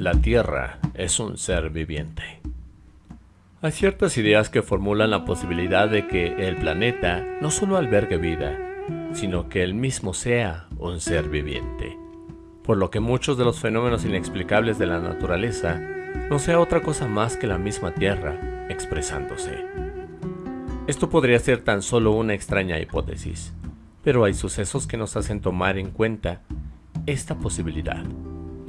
La Tierra es un ser viviente. Hay ciertas ideas que formulan la posibilidad de que el planeta no solo albergue vida, sino que él mismo sea un ser viviente, por lo que muchos de los fenómenos inexplicables de la naturaleza no sea otra cosa más que la misma Tierra expresándose. Esto podría ser tan solo una extraña hipótesis, pero hay sucesos que nos hacen tomar en cuenta esta posibilidad.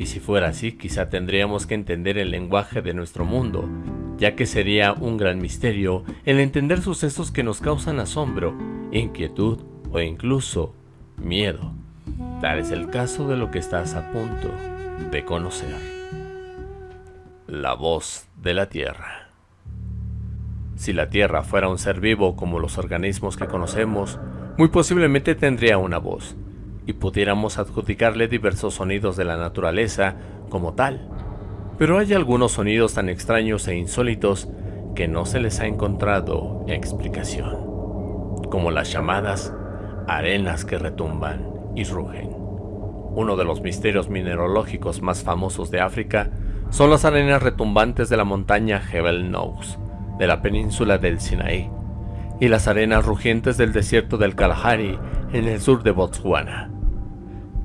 Y si fuera así, quizá tendríamos que entender el lenguaje de nuestro mundo, ya que sería un gran misterio el entender sucesos que nos causan asombro, inquietud o incluso miedo. Tal es el caso de lo que estás a punto de conocer. La voz de la Tierra. Si la Tierra fuera un ser vivo como los organismos que conocemos, muy posiblemente tendría una voz, y pudiéramos adjudicarle diversos sonidos de la naturaleza como tal. Pero hay algunos sonidos tan extraños e insólitos que no se les ha encontrado explicación, como las llamadas arenas que retumban y rugen. Uno de los misterios mineralógicos más famosos de África son las arenas retumbantes de la montaña Jebel Nous, de la península del Sinaí, y las arenas rugientes del desierto del Kalahari en el sur de Botswana.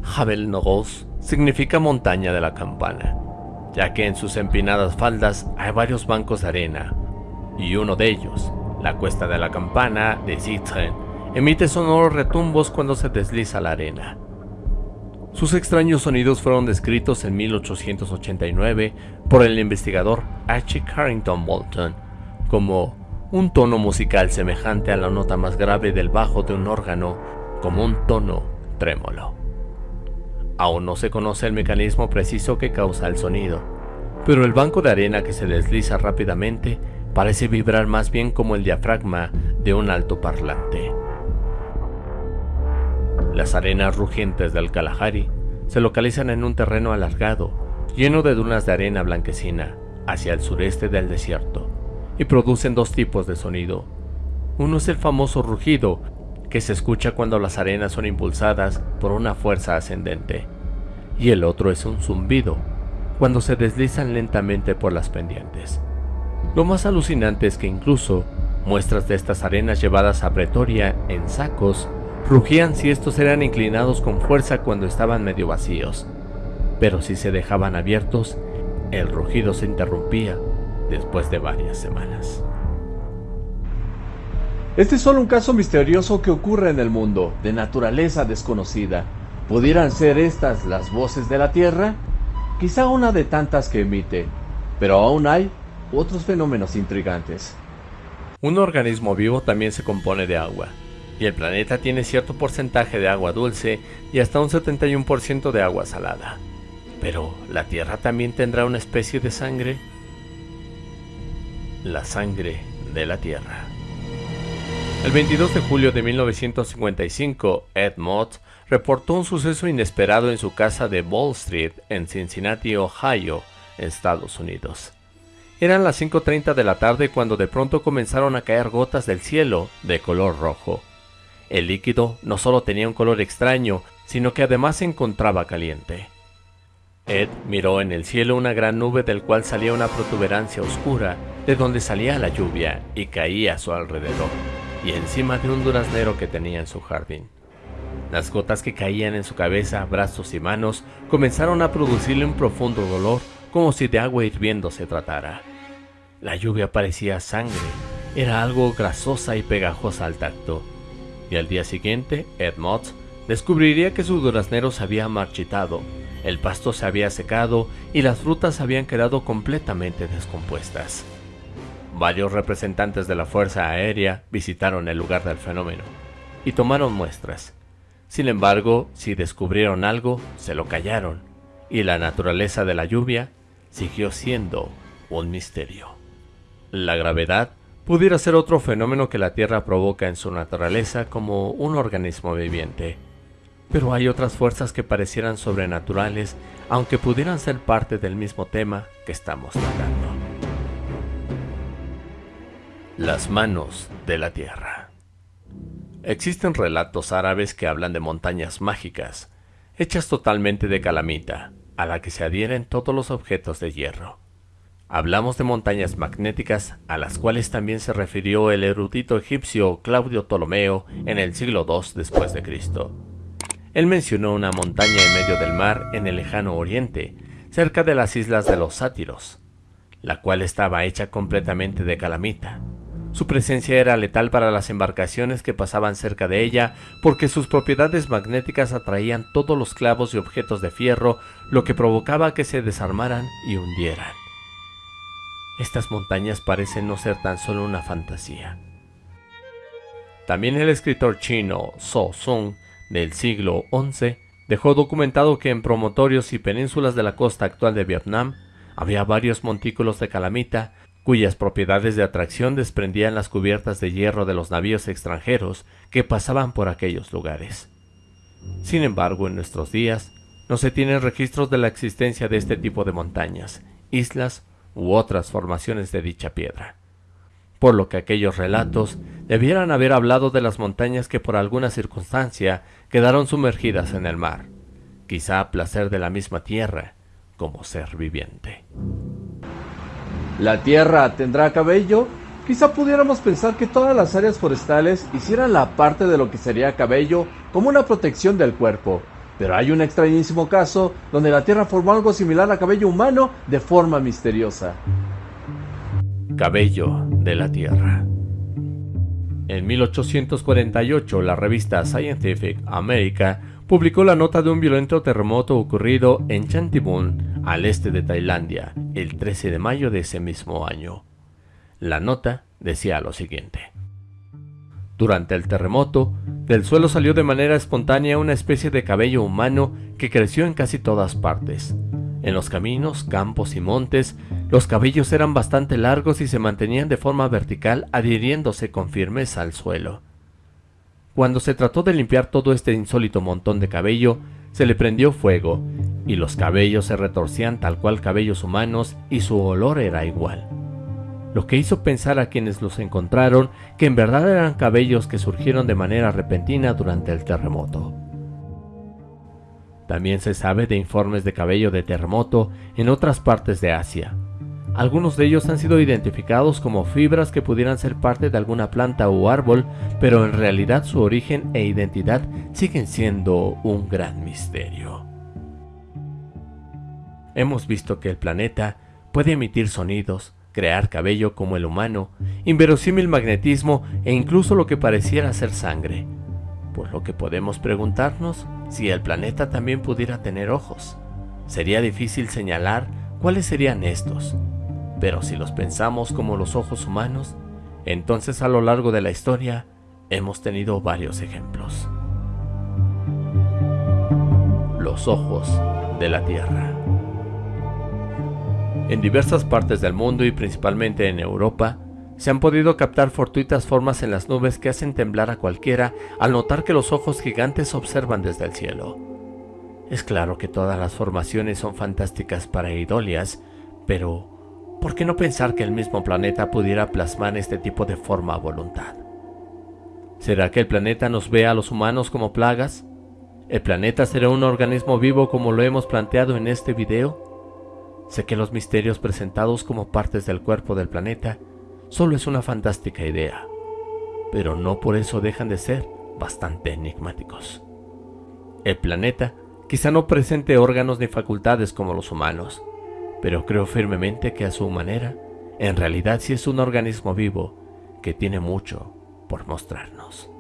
Jebel Nous significa montaña de la campana, ya que en sus empinadas faldas hay varios bancos de arena, y uno de ellos, la cuesta de la campana de Zitren, emite sonoros retumbos cuando se desliza la arena. Sus extraños sonidos fueron descritos en 1889 por el investigador H. Carrington Bolton como un tono musical semejante a la nota más grave del bajo de un órgano, como un tono trémolo. Aún no se conoce el mecanismo preciso que causa el sonido, pero el banco de arena que se desliza rápidamente parece vibrar más bien como el diafragma de un altoparlante. Las arenas rugientes del Kalahari se localizan en un terreno alargado, lleno de dunas de arena blanquecina, hacia el sureste del desierto, y producen dos tipos de sonido. Uno es el famoso rugido, que se escucha cuando las arenas son impulsadas por una fuerza ascendente, y el otro es un zumbido, cuando se deslizan lentamente por las pendientes. Lo más alucinante es que incluso muestras de estas arenas llevadas a Pretoria en sacos Rugían si estos eran inclinados con fuerza cuando estaban medio vacíos, pero si se dejaban abiertos, el rugido se interrumpía después de varias semanas. Este es solo un caso misterioso que ocurre en el mundo, de naturaleza desconocida. ¿Pudieran ser estas las voces de la Tierra? Quizá una de tantas que emite, pero aún hay otros fenómenos intrigantes. Un organismo vivo también se compone de agua, y el planeta tiene cierto porcentaje de agua dulce y hasta un 71% de agua salada. Pero, ¿la Tierra también tendrá una especie de sangre? La sangre de la Tierra. El 22 de julio de 1955, Ed Mott reportó un suceso inesperado en su casa de Wall Street en Cincinnati, Ohio, Estados Unidos. Eran las 5.30 de la tarde cuando de pronto comenzaron a caer gotas del cielo de color rojo. El líquido no solo tenía un color extraño, sino que además se encontraba caliente. Ed miró en el cielo una gran nube del cual salía una protuberancia oscura, de donde salía la lluvia y caía a su alrededor, y encima de un duraznero que tenía en su jardín. Las gotas que caían en su cabeza, brazos y manos comenzaron a producirle un profundo dolor, como si de agua hirviendo se tratara. La lluvia parecía sangre, era algo grasosa y pegajosa al tacto y al día siguiente Ed Mott descubriría que su duraznero se había marchitado, el pasto se había secado y las frutas habían quedado completamente descompuestas. Varios representantes de la Fuerza Aérea visitaron el lugar del fenómeno y tomaron muestras. Sin embargo, si descubrieron algo, se lo callaron, y la naturaleza de la lluvia siguió siendo un misterio. La gravedad pudiera ser otro fenómeno que la Tierra provoca en su naturaleza como un organismo viviente. Pero hay otras fuerzas que parecieran sobrenaturales, aunque pudieran ser parte del mismo tema que estamos tratando. Las manos de la Tierra. Existen relatos árabes que hablan de montañas mágicas, hechas totalmente de calamita, a la que se adhieren todos los objetos de hierro. Hablamos de montañas magnéticas a las cuales también se refirió el erudito egipcio Claudio Ptolomeo en el siglo II después de Cristo. Él mencionó una montaña en medio del mar en el lejano oriente, cerca de las islas de los sátiros, la cual estaba hecha completamente de calamita. Su presencia era letal para las embarcaciones que pasaban cerca de ella porque sus propiedades magnéticas atraían todos los clavos y objetos de fierro, lo que provocaba que se desarmaran y hundieran. Estas montañas parecen no ser tan solo una fantasía. También el escritor chino So Sung del siglo XI dejó documentado que en promontorios y penínsulas de la costa actual de Vietnam había varios montículos de calamita cuyas propiedades de atracción desprendían las cubiertas de hierro de los navíos extranjeros que pasaban por aquellos lugares. Sin embargo, en nuestros días no se tienen registros de la existencia de este tipo de montañas, islas u otras formaciones de dicha piedra, por lo que aquellos relatos debieran haber hablado de las montañas que por alguna circunstancia quedaron sumergidas en el mar, quizá a placer de la misma tierra como ser viviente. ¿La Tierra tendrá cabello? Quizá pudiéramos pensar que todas las áreas forestales hicieran la parte de lo que sería cabello como una protección del cuerpo. Pero hay un extrañísimo caso donde la Tierra formó algo similar a cabello humano de forma misteriosa. Cabello de la Tierra. En 1848, la revista Scientific America publicó la nota de un violento terremoto ocurrido en Chantibun, al este de Tailandia, el 13 de mayo de ese mismo año. La nota decía lo siguiente. Durante el terremoto, del suelo salió de manera espontánea una especie de cabello humano que creció en casi todas partes. En los caminos, campos y montes, los cabellos eran bastante largos y se mantenían de forma vertical adhiriéndose con firmeza al suelo. Cuando se trató de limpiar todo este insólito montón de cabello, se le prendió fuego, y los cabellos se retorcían tal cual cabellos humanos y su olor era igual. Lo que hizo pensar a quienes los encontraron que en verdad eran cabellos que surgieron de manera repentina durante el terremoto. También se sabe de informes de cabello de terremoto en otras partes de Asia, algunos de ellos han sido identificados como fibras que pudieran ser parte de alguna planta o árbol, pero en realidad su origen e identidad siguen siendo un gran misterio. Hemos visto que el planeta puede emitir sonidos, crear cabello como el humano, inverosímil magnetismo e incluso lo que pareciera ser sangre, por lo que podemos preguntarnos si el planeta también pudiera tener ojos. Sería difícil señalar cuáles serían estos, pero si los pensamos como los ojos humanos, entonces a lo largo de la historia hemos tenido varios ejemplos. Los ojos de la Tierra. En diversas partes del mundo y principalmente en Europa, se han podido captar fortuitas formas en las nubes que hacen temblar a cualquiera al notar que los ojos gigantes observan desde el cielo. Es claro que todas las formaciones son fantásticas para idolias, pero ¿por qué no pensar que el mismo planeta pudiera plasmar este tipo de forma a voluntad? ¿Será que el planeta nos ve a los humanos como plagas? ¿El planeta será un organismo vivo como lo hemos planteado en este video? Sé que los misterios presentados como partes del cuerpo del planeta solo es una fantástica idea, pero no por eso dejan de ser bastante enigmáticos. El planeta quizá no presente órganos ni facultades como los humanos, pero creo firmemente que a su manera, en realidad sí es un organismo vivo que tiene mucho por mostrarnos.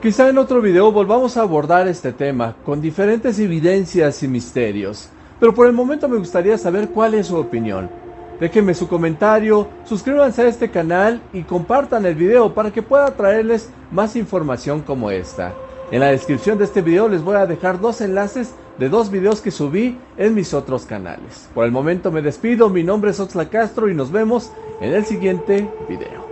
Quizá en otro video volvamos a abordar este tema con diferentes evidencias y misterios, pero por el momento me gustaría saber cuál es su opinión. Déjenme su comentario, suscríbanse a este canal y compartan el video para que pueda traerles más información como esta. En la descripción de este video les voy a dejar dos enlaces de dos videos que subí en mis otros canales. Por el momento me despido, mi nombre es Oxla Castro y nos vemos en el siguiente video.